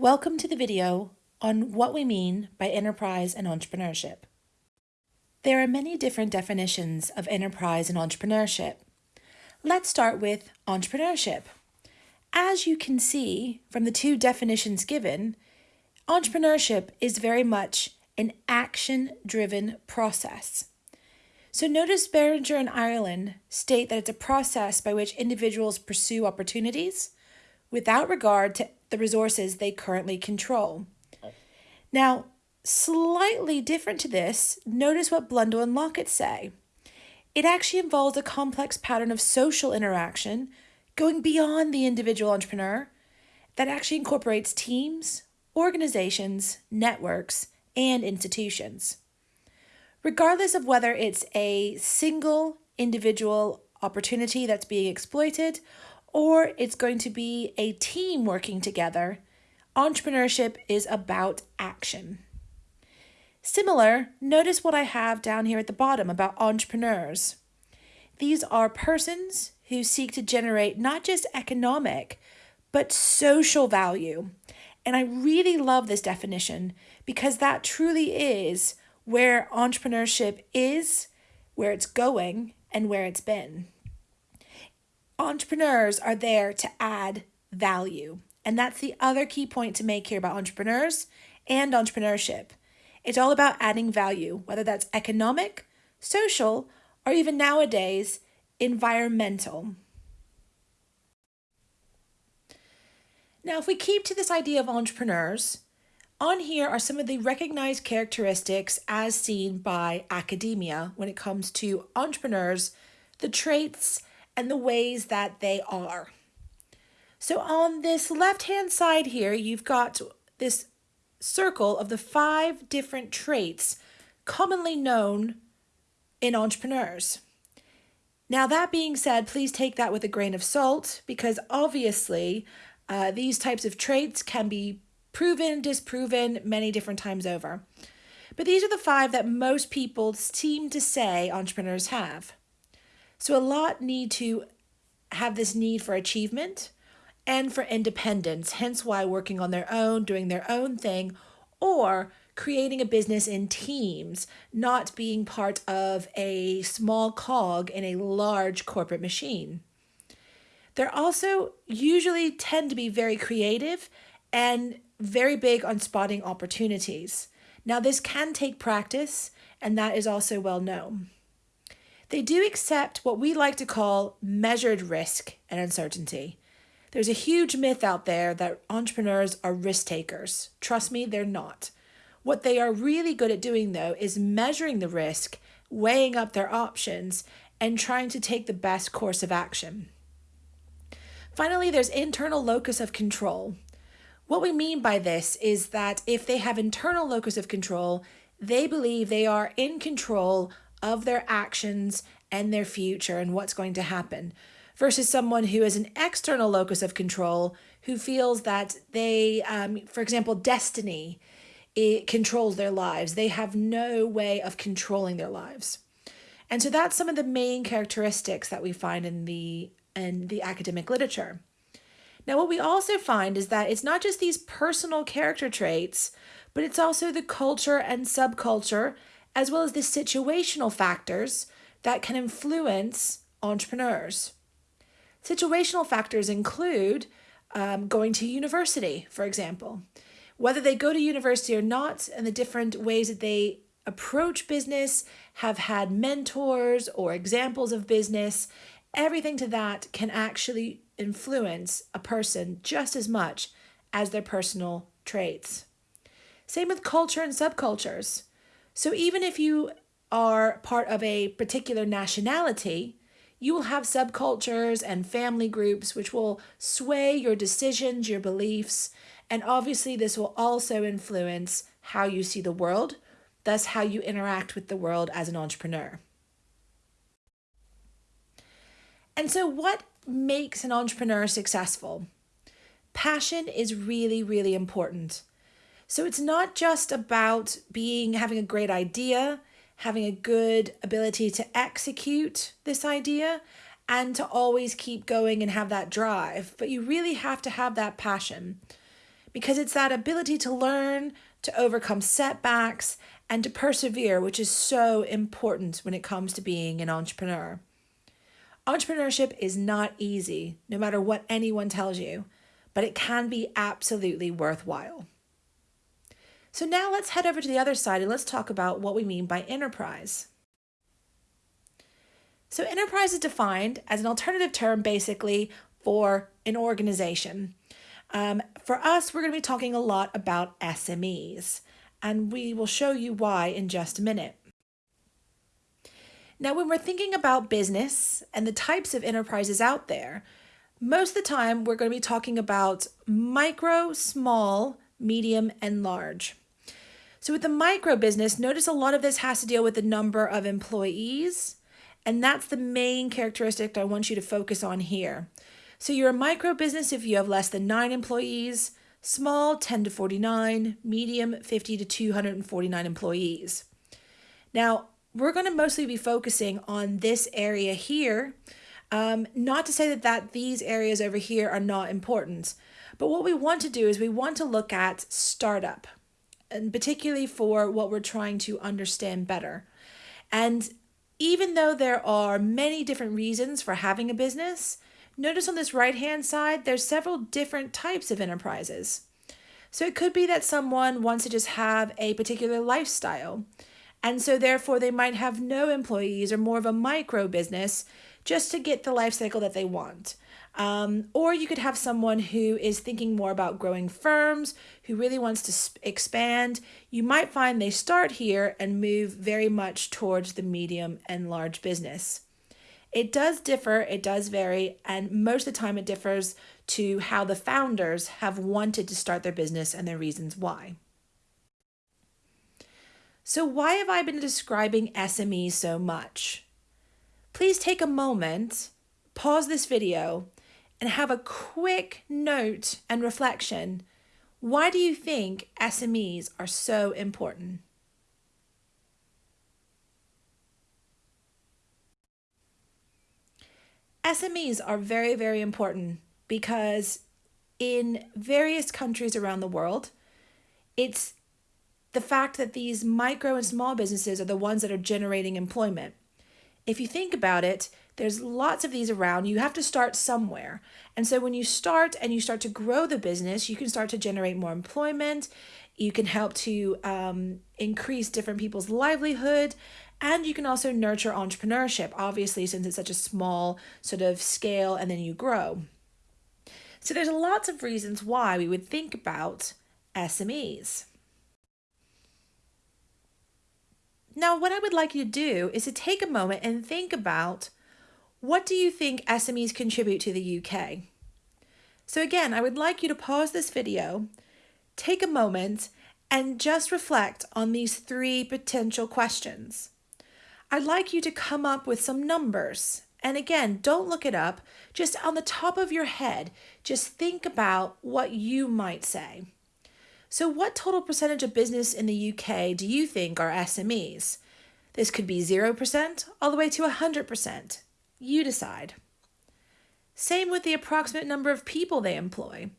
Welcome to the video on what we mean by enterprise and entrepreneurship. There are many different definitions of enterprise and entrepreneurship. Let's start with entrepreneurship. As you can see from the two definitions given, entrepreneurship is very much an action-driven process. So notice Barringer and Ireland state that it's a process by which individuals pursue opportunities without regard to the resources they currently control. Now, slightly different to this, notice what Blundel and Lockett say. It actually involves a complex pattern of social interaction going beyond the individual entrepreneur that actually incorporates teams, organizations, networks, and institutions. Regardless of whether it's a single individual opportunity that's being exploited or it's going to be a team working together. Entrepreneurship is about action. Similar, notice what I have down here at the bottom about entrepreneurs. These are persons who seek to generate not just economic, but social value. And I really love this definition because that truly is where entrepreneurship is, where it's going, and where it's been entrepreneurs are there to add value. And that's the other key point to make here about entrepreneurs and entrepreneurship. It's all about adding value, whether that's economic, social, or even nowadays, environmental. Now, if we keep to this idea of entrepreneurs, on here are some of the recognized characteristics as seen by academia when it comes to entrepreneurs, the traits and the ways that they are. So on this left-hand side here, you've got this circle of the five different traits commonly known in entrepreneurs. Now, that being said, please take that with a grain of salt because obviously uh, these types of traits can be proven, disproven many different times over. But these are the five that most people seem to say entrepreneurs have. So a lot need to have this need for achievement and for independence, hence why working on their own, doing their own thing, or creating a business in teams, not being part of a small cog in a large corporate machine. They're also usually tend to be very creative and very big on spotting opportunities. Now, this can take practice, and that is also well known. They do accept what we like to call measured risk and uncertainty. There's a huge myth out there that entrepreneurs are risk takers. Trust me, they're not. What they are really good at doing, though, is measuring the risk, weighing up their options, and trying to take the best course of action. Finally, there's internal locus of control. What we mean by this is that if they have internal locus of control, they believe they are in control of their actions and their future and what's going to happen versus someone who is an external locus of control who feels that they, um, for example, destiny it controls their lives. They have no way of controlling their lives. And so that's some of the main characteristics that we find in the in the academic literature. Now, what we also find is that it's not just these personal character traits, but it's also the culture and subculture as well as the situational factors that can influence entrepreneurs. Situational factors include um, going to university, for example. Whether they go to university or not, and the different ways that they approach business, have had mentors or examples of business, everything to that can actually influence a person just as much as their personal traits. Same with culture and subcultures. So even if you are part of a particular nationality, you will have subcultures and family groups which will sway your decisions, your beliefs, and obviously this will also influence how you see the world, thus how you interact with the world as an entrepreneur. And so what makes an entrepreneur successful? Passion is really, really important. So it's not just about being having a great idea, having a good ability to execute this idea and to always keep going and have that drive, but you really have to have that passion because it's that ability to learn, to overcome setbacks, and to persevere, which is so important when it comes to being an entrepreneur. Entrepreneurship is not easy, no matter what anyone tells you, but it can be absolutely worthwhile. So now let's head over to the other side and let's talk about what we mean by enterprise. So enterprise is defined as an alternative term basically for an organization. Um, for us, we're going to be talking a lot about SMEs, and we will show you why in just a minute. Now, when we're thinking about business and the types of enterprises out there, most of the time we're going to be talking about micro, small, medium, and large. So with the micro business, notice a lot of this has to deal with the number of employees, and that's the main characteristic I want you to focus on here. So you're a micro business if you have less than nine employees, small 10 to 49, medium 50 to 249 employees. Now, we're going to mostly be focusing on this area here. Um, not to say that, that these areas over here are not important, but what we want to do is we want to look at startup, and particularly for what we're trying to understand better. And even though there are many different reasons for having a business, notice on this right hand side, there's several different types of enterprises. So it could be that someone wants to just have a particular lifestyle. And so therefore they might have no employees or more of a micro business just to get the life cycle that they want. Um, or you could have someone who is thinking more about growing firms, who really wants to expand. You might find they start here and move very much towards the medium and large business. It does differ, it does vary, and most of the time it differs to how the founders have wanted to start their business and their reasons why. So why have I been describing SME so much? Please take a moment, pause this video, and have a quick note and reflection. Why do you think SMEs are so important? SMEs are very, very important because in various countries around the world, it's the fact that these micro and small businesses are the ones that are generating employment. If you think about it, there's lots of these around. You have to start somewhere. And so when you start and you start to grow the business, you can start to generate more employment. You can help to um, increase different people's livelihood. And you can also nurture entrepreneurship, obviously, since it's such a small sort of scale and then you grow. So there's lots of reasons why we would think about SMEs. Now, what I would like you to do is to take a moment and think about what do you think SMEs contribute to the UK? So again, I would like you to pause this video, take a moment, and just reflect on these three potential questions. I'd like you to come up with some numbers. And again, don't look it up. Just on the top of your head, just think about what you might say. So what total percentage of business in the UK do you think are SMEs? This could be 0% all the way to 100%. You decide. Same with the approximate number of people they employ.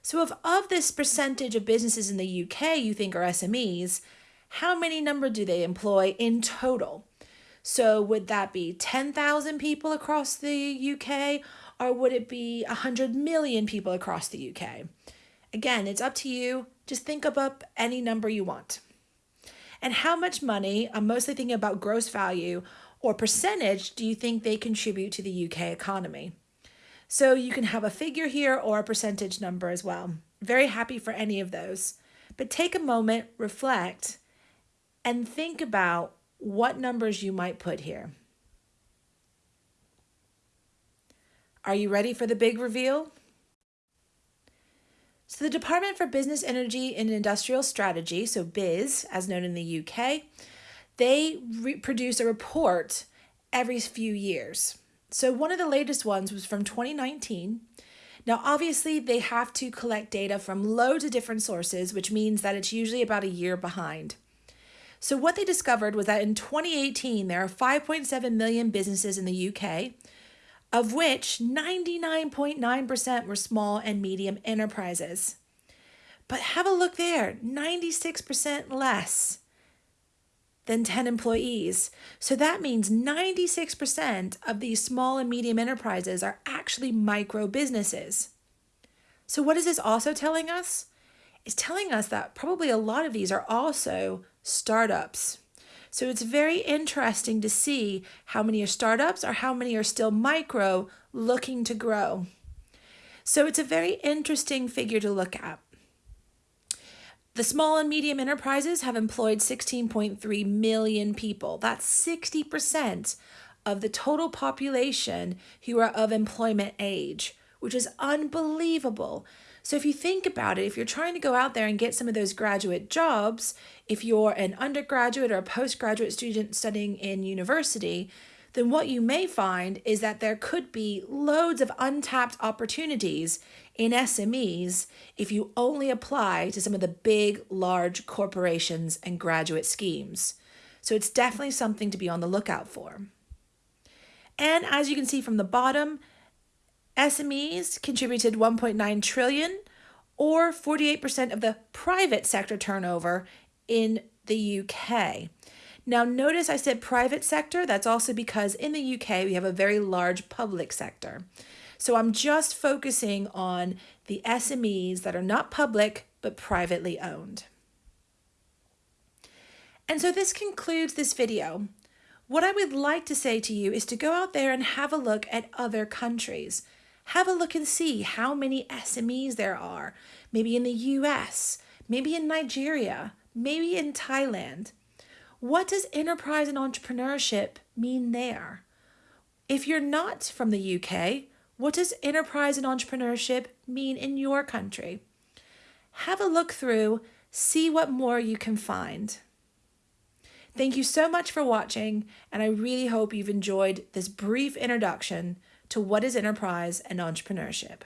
So if of this percentage of businesses in the UK you think are SMEs, how many number do they employ in total? So would that be 10,000 people across the UK or would it be 100 million people across the UK? Again, it's up to you. Just think up any number you want. And how much money, I'm mostly thinking about gross value, or percentage do you think they contribute to the UK economy? So you can have a figure here or a percentage number as well. Very happy for any of those. But take a moment, reflect, and think about what numbers you might put here. Are you ready for the big reveal? So the Department for Business Energy and Industrial Strategy, so BIS, as known in the UK, they produce a report every few years. So one of the latest ones was from 2019. Now, obviously, they have to collect data from loads of different sources, which means that it's usually about a year behind. So what they discovered was that in 2018, there are 5.7 million businesses in the UK, of which 99.9% were small and medium enterprises. But have a look there 96% less than 10 employees. So that means 96% of these small and medium enterprises are actually micro businesses. So, what is this also telling us? It's telling us that probably a lot of these are also startups. So, it's very interesting to see how many are startups or how many are still micro looking to grow. So, it's a very interesting figure to look at. The small and medium enterprises have employed 16.3 million people. That's 60% of the total population who are of employment age, which is unbelievable. So, if you think about it, if you're trying to go out there and get some of those graduate jobs, if you're an undergraduate or a postgraduate student studying in university, then what you may find is that there could be loads of untapped opportunities in SMEs if you only apply to some of the big, large corporations and graduate schemes. So it's definitely something to be on the lookout for. And as you can see from the bottom, SMEs contributed 1.9 trillion or 48% of the private sector turnover in the UK. Now, notice I said private sector. That's also because in the UK we have a very large public sector. So I'm just focusing on the SMEs that are not public but privately owned. And so this concludes this video. What I would like to say to you is to go out there and have a look at other countries. Have a look and see how many SMEs there are, maybe in the US, maybe in Nigeria, maybe in Thailand. What does enterprise and entrepreneurship mean there? If you're not from the UK, what does enterprise and entrepreneurship mean in your country? Have a look through, see what more you can find. Thank you so much for watching, and I really hope you've enjoyed this brief introduction to what is enterprise and entrepreneurship.